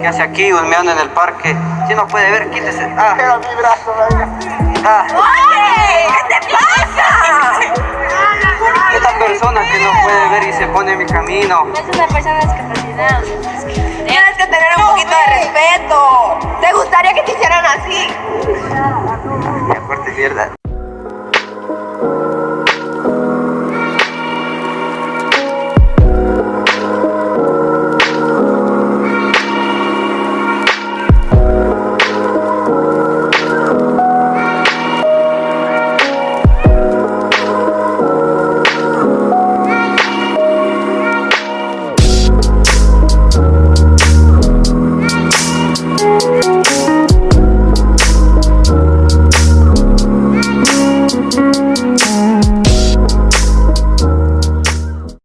¿Qué hace aquí humeando en el parque? Si no puede ver, quítese. Ah, Era mi brazo, ah. ¡Oye! ¿Qué te pasa? Esta persona que no puede ver y se pone en mi camino. Es una persona discapacitada. Tienes que tener un poquito de respeto. ¿Te gustaría que te hicieran así? Ya, corte mierda.